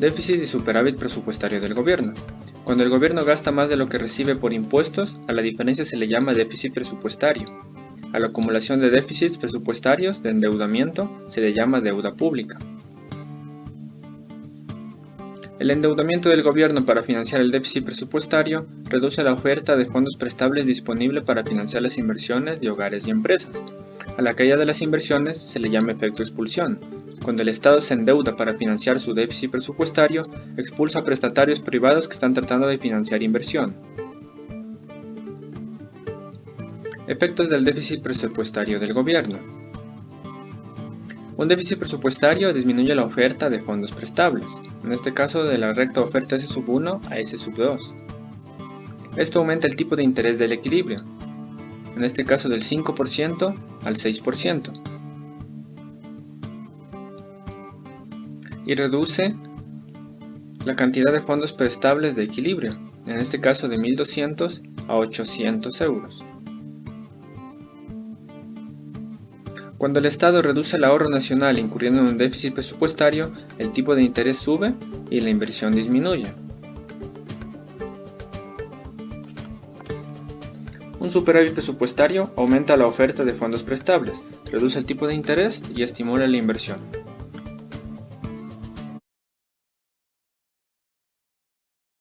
Déficit y superávit presupuestario del gobierno. Cuando el gobierno gasta más de lo que recibe por impuestos, a la diferencia se le llama déficit presupuestario. A la acumulación de déficits presupuestarios de endeudamiento se le llama deuda pública. El endeudamiento del gobierno para financiar el déficit presupuestario reduce la oferta de fondos prestables disponible para financiar las inversiones de hogares y empresas. A la caída de las inversiones se le llama efecto expulsión. Cuando el Estado se endeuda para financiar su déficit presupuestario, expulsa prestatarios privados que están tratando de financiar inversión. Efectos del déficit presupuestario del gobierno. Un déficit presupuestario disminuye la oferta de fondos prestables, en este caso de la recta oferta S1 a S2. Esto aumenta el tipo de interés del equilibrio, en este caso del 5% al 6%, y reduce la cantidad de fondos prestables de equilibrio, en este caso de 1.200 a 800 euros. Cuando el Estado reduce el ahorro nacional incurriendo en un déficit presupuestario, el tipo de interés sube y la inversión disminuye. Un superávit presupuestario aumenta la oferta de fondos prestables, reduce el tipo de interés y estimula la inversión.